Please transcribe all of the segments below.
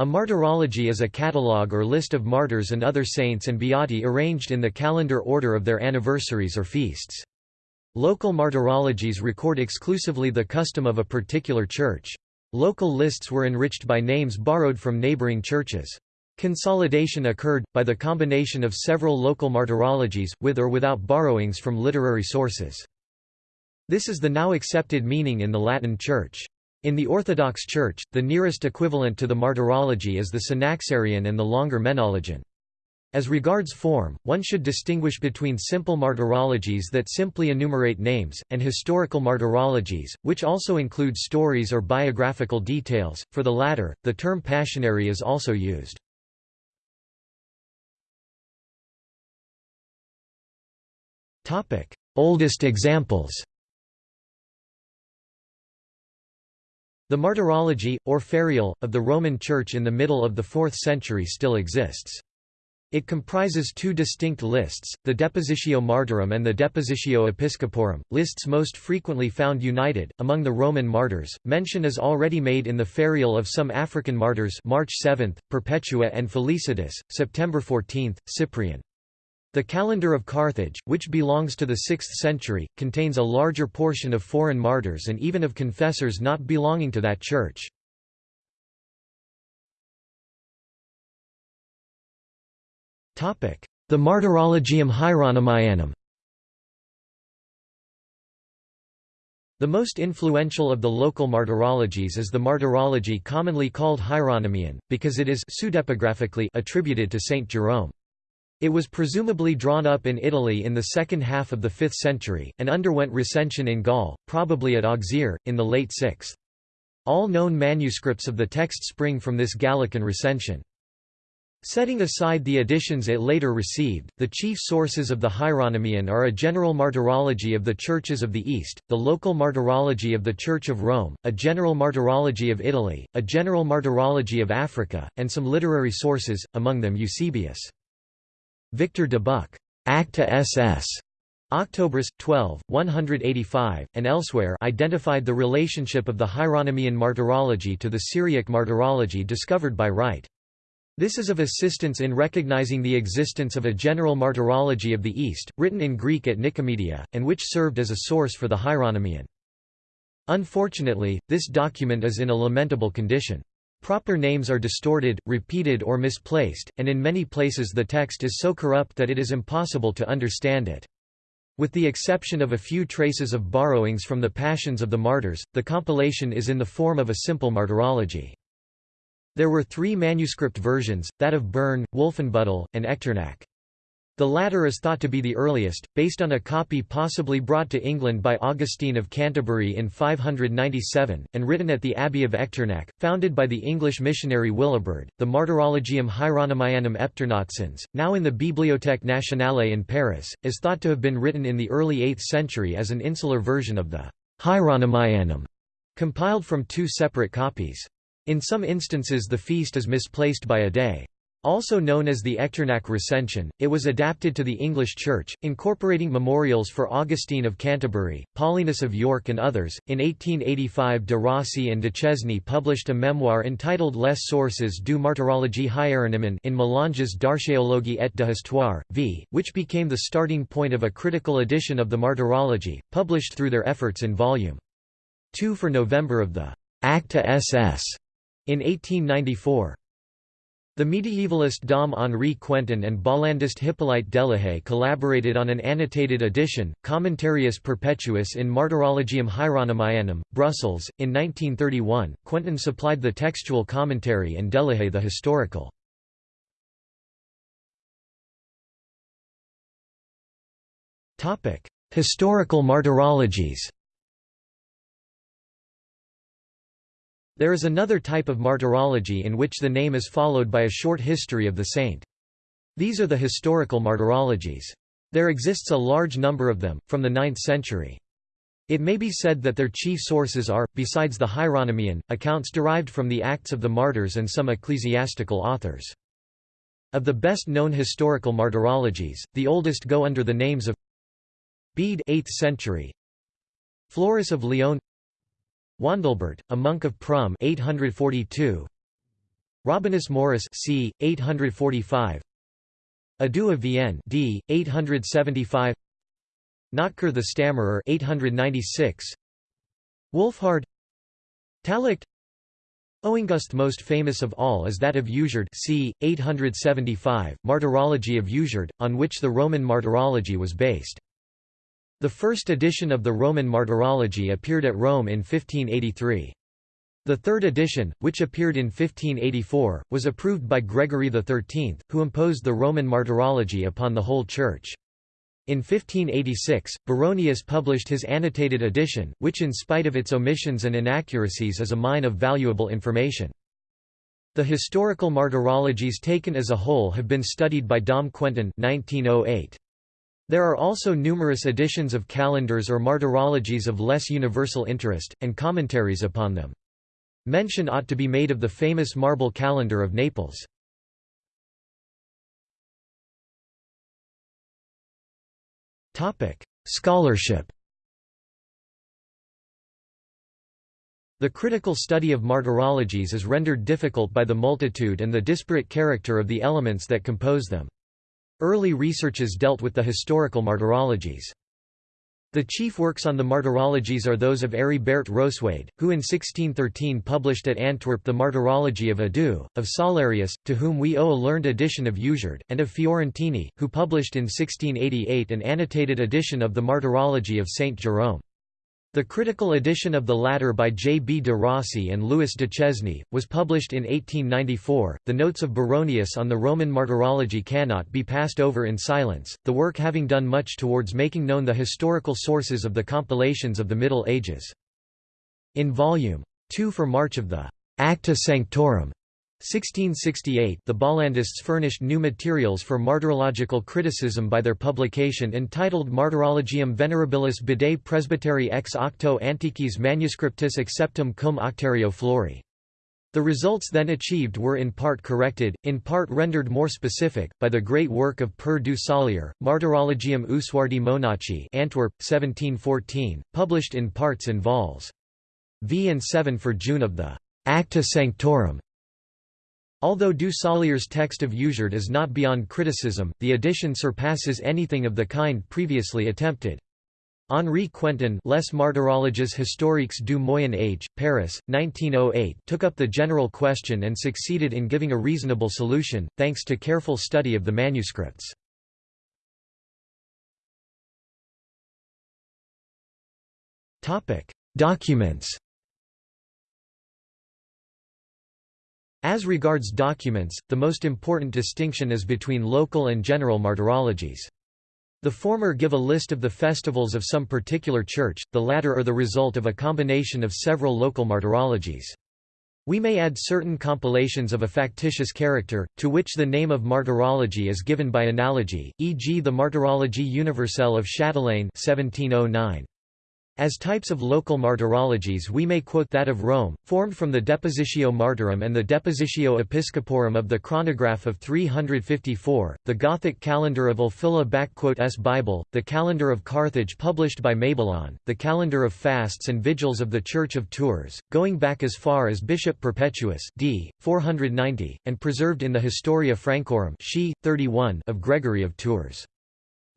A martyrology is a catalogue or list of martyrs and other saints and beati arranged in the calendar order of their anniversaries or feasts. Local martyrologies record exclusively the custom of a particular church. Local lists were enriched by names borrowed from neighboring churches. Consolidation occurred, by the combination of several local martyrologies, with or without borrowings from literary sources. This is the now accepted meaning in the Latin Church. In the Orthodox Church, the nearest equivalent to the martyrology is the Synaxarion and the longer Menologion. As regards form, one should distinguish between simple martyrologies that simply enumerate names, and historical martyrologies, which also include stories or biographical details. For the latter, the term passionary is also used. Oldest examples The Martyrology, or Ferial, of the Roman Church in the middle of the 4th century still exists. It comprises two distinct lists, the Depositio Martyrum and the Depositio Episcoporum, lists most frequently found united. Among the Roman martyrs, mention is already made in the Ferial of some African martyrs March 7, Perpetua and Felicitas, September 14, Cyprian. The calendar of Carthage, which belongs to the 6th century, contains a larger portion of foreign martyrs and even of confessors not belonging to that church. The Martyrologium Hieronymianum The most influential of the local martyrologies is the martyrology commonly called Hieronymian, because it is attributed to Saint Jerome. It was presumably drawn up in Italy in the second half of the 5th century, and underwent recension in Gaul, probably at Auxerre, in the late 6th. All known manuscripts of the text spring from this Gallican recension. Setting aside the additions it later received, the chief sources of the Hieronymian are a general martyrology of the churches of the East, the local martyrology of the Church of Rome, a general martyrology of Italy, a general martyrology of Africa, and some literary sources, among them Eusebius. Victor de Buck, Acta SS. Octobers, 12, 185, and elsewhere identified the relationship of the Hieronymian martyrology to the Syriac martyrology discovered by Wright. This is of assistance in recognizing the existence of a general martyrology of the East, written in Greek at Nicomedia, and which served as a source for the Hieronymian. Unfortunately, this document is in a lamentable condition. Proper names are distorted, repeated or misplaced, and in many places the text is so corrupt that it is impossible to understand it. With the exception of a few traces of borrowings from the Passions of the Martyrs, the compilation is in the form of a simple martyrology. There were three manuscript versions, that of Bern, Wolfenbüttel, and Echternach. The latter is thought to be the earliest, based on a copy possibly brought to England by Augustine of Canterbury in 597, and written at the Abbey of Echternach, founded by the English missionary Willibrord. The Martyrologium Hieronymianum Epternacensis, now in the Bibliothèque nationale in Paris, is thought to have been written in the early 8th century as an insular version of the Hieronymianum, compiled from two separate copies. In some instances the feast is misplaced by a day. Also known as the Echternach Recension, it was adapted to the English Church, incorporating memorials for Augustine of Canterbury, Paulinus of York and others. In 1885 de Rossi and Duchesne published a memoir entitled Les Sources du Martyrologie Hieronyme in Mélanges d'archéologie et de v, which became the starting point of a critical edition of the Martyrology, published through their efforts in Volume 2 for November of the Acta SS in 1894. The medievalist Dom Henri Quentin and Bollandist Hippolyte Delahaye collaborated on an annotated edition, Commentarius Perpetuus in Martyrologium Hieronymianum, Brussels. In 1931, Quentin supplied the textual commentary and Delahaye the historical. Historical martyrologies There is another type of martyrology in which the name is followed by a short history of the saint. These are the historical martyrologies. There exists a large number of them, from the 9th century. It may be said that their chief sources are, besides the Hieronymian, accounts derived from the Acts of the Martyrs and some ecclesiastical authors. Of the best-known historical martyrologies, the oldest go under the names of Bede 8th century, Florus of Lyon Wandilbert, a monk of Prum 842, Rabanus Maurus c. 845 Ado of Vienne d. 875 Notker the Stammerer 896 Wolfhard Tallaght Oengust most famous of all is that of Usuard c. 875, Martyrology of Usuard, on which the Roman Martyrology was based. The first edition of the Roman Martyrology appeared at Rome in 1583. The third edition, which appeared in 1584, was approved by Gregory XIII, who imposed the Roman Martyrology upon the whole Church. In 1586, Baronius published his annotated edition, which in spite of its omissions and inaccuracies is a mine of valuable information. The historical martyrologies taken as a whole have been studied by Dom Quentin 1908. There are also numerous editions of calendars or martyrologies of less universal interest, and commentaries upon them. Mention ought to be made of the famous marble calendar of Naples. Scholarship The critical study of martyrologies is rendered difficult by the multitude and the disparate character of the elements that compose them. Early researches dealt with the historical martyrologies. The chief works on the martyrologies are those of Heribert Rosweyde, who in 1613 published at Antwerp the Martyrology of Ado, of Sollerius, to whom we owe a learned edition of Usuard, and of Fiorentini, who published in 1688 an annotated edition of the Martyrology of Saint Jerome. The critical edition of the latter by J. B. de Rossi and Louis Duchesne, was published in 1894. The notes of Baronius on the Roman martyrology cannot be passed over in silence, the work having done much towards making known the historical sources of the compilations of the Middle Ages. In Volume 2 for March of the Acta Sanctorum 1668 the Bollandists furnished new materials for martyrological criticism by their publication entitled Martyrologium Venerabilis Bede Presbyteri ex octo antiquis manuscriptis acceptum cum octario flori. The results then achieved were in part corrected, in part rendered more specific, by the great work of Per du Salier, Martyrologium Usuardi Monachi Antwerp, 1714, published in parts in vols. V and 7 for June of the Acta Sanctorum Although Du Salier's text of Usuard is not beyond criticism, the edition surpasses anything of the kind previously attempted. Henri Quentin Les Martyrologies historiques du Moyen Âge, Paris, 1908 took up the general question and succeeded in giving a reasonable solution, thanks to careful study of the manuscripts. Documents As regards documents, the most important distinction is between local and general martyrologies. The former give a list of the festivals of some particular church, the latter are the result of a combination of several local martyrologies. We may add certain compilations of a factitious character, to which the name of martyrology is given by analogy, e.g. the Martyrologie universelle of Chastelain 1709. As types of local martyrologies we may quote that of Rome, formed from the Depositio Martyrum and the Depositio Episcoporum of the Chronograph of 354, the Gothic calendar of Ulfila s Bible, the calendar of Carthage published by Mabillon, the calendar of fasts and vigils of the Church of Tours, going back as far as Bishop Perpetuus d. 490, and preserved in the Historia Francorum 31 of Gregory of Tours.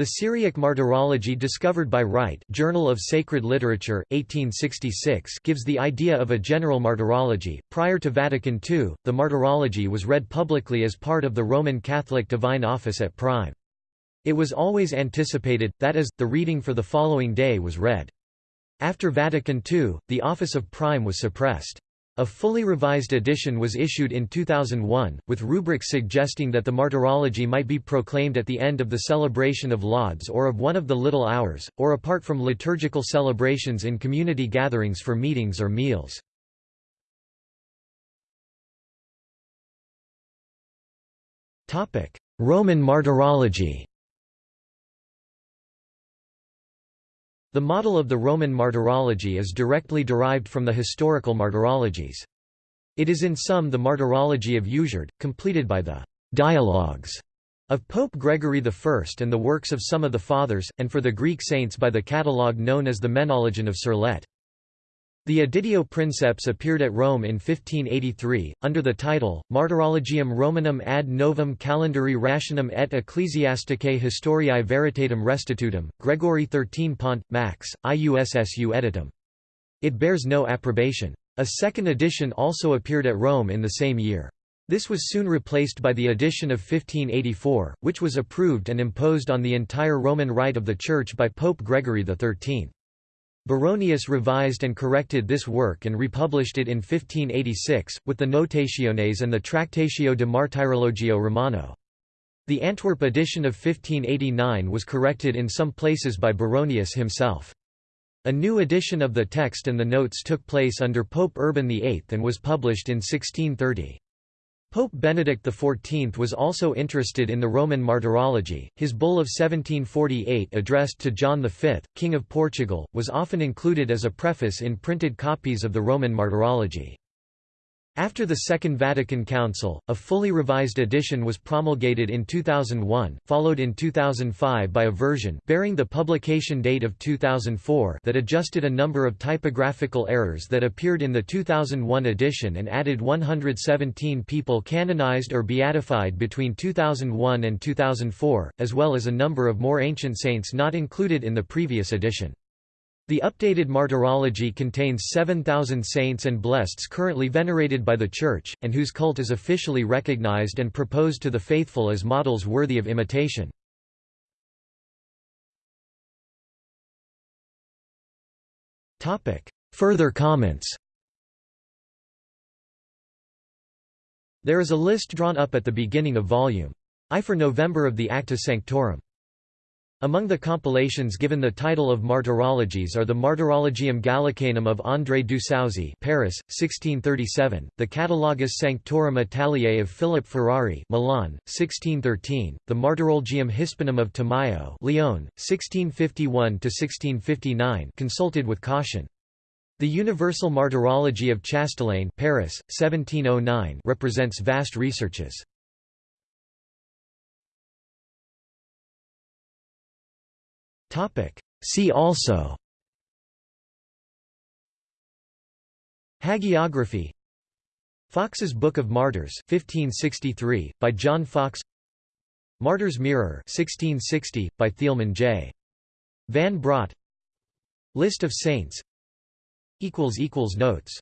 The Syriac Martyrology discovered by Wright Journal of Sacred Literature, 1866 gives the idea of a general martyrology. Prior to Vatican II, the martyrology was read publicly as part of the Roman Catholic Divine Office at Prime. It was always anticipated, that is, the reading for the following day was read. After Vatican II, the office of Prime was suppressed. A fully revised edition was issued in 2001, with rubrics suggesting that the martyrology might be proclaimed at the end of the celebration of lauds or of one of the little hours, or apart from liturgical celebrations in community gatherings for meetings or meals. Roman martyrology The model of the Roman martyrology is directly derived from the historical martyrologies. It is in sum the martyrology of Usuard, completed by the «dialogues» of Pope Gregory I and the works of some of the Fathers, and for the Greek saints by the catalogue known as the Menologion of Sirlet. The Editio Princeps appeared at Rome in 1583, under the title, Martyrologium Romanum ad novum calendari rationum et ecclesiasticae historiae veritatem restitutum, Gregory XIII Pont, Max, IUSSU editum. It bears no approbation. A second edition also appeared at Rome in the same year. This was soon replaced by the edition of 1584, which was approved and imposed on the entire Roman Rite of the Church by Pope Gregory XIII. Baronius revised and corrected this work and republished it in 1586, with the Notationes and the Tractatio de Martyrologio Romano. The Antwerp edition of 1589 was corrected in some places by Baronius himself. A new edition of the text and the notes took place under Pope Urban VIII and was published in 1630. Pope Benedict XIV was also interested in the Roman martyrology. His bull of 1748 addressed to John V, King of Portugal, was often included as a preface in printed copies of the Roman martyrology. After the Second Vatican Council, a fully revised edition was promulgated in 2001, followed in 2005 by a version bearing the publication date of 2004 that adjusted a number of typographical errors that appeared in the 2001 edition and added 117 people canonized or beatified between 2001 and 2004, as well as a number of more ancient saints not included in the previous edition. The updated martyrology contains 7,000 saints and blesseds currently venerated by the Church, and whose cult is officially recognized and proposed to the faithful as models worthy of imitation. Further comments There is a list drawn up at the beginning of volume I for November of the Acta Sanctorum. Among the compilations given the title of Martyrologies are the Martyrologium Gallicanum of André du Saussy Paris, 1637, the Catalogus Sanctorum Italiae of Philip Ferrari Milan, 1613, the Martyrologium Hispanum of Tamayo Lyon, 1651–1659 consulted with caution. The Universal Martyrology of Chastelain Paris, 1709 represents vast researches. See also. Hagiography. Foxe's Book of Martyrs 1563, by John Foxe. Martyr's Mirror 1660, by Thieleman J. Van Braght List of saints. Notes